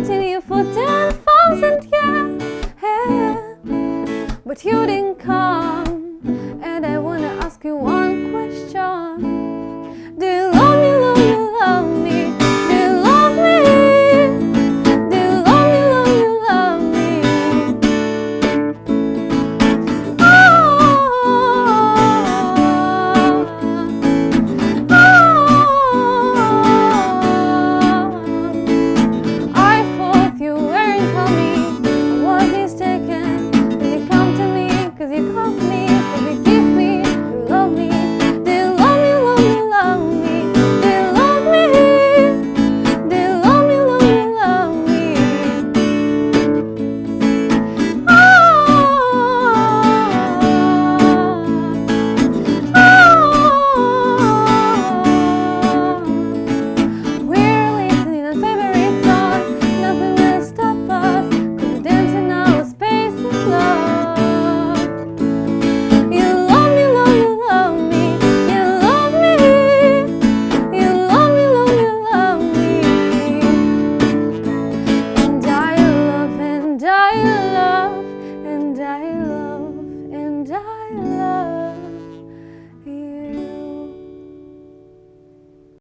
waiting you for 10,000 years yeah. But you didn't come love and I love and I love.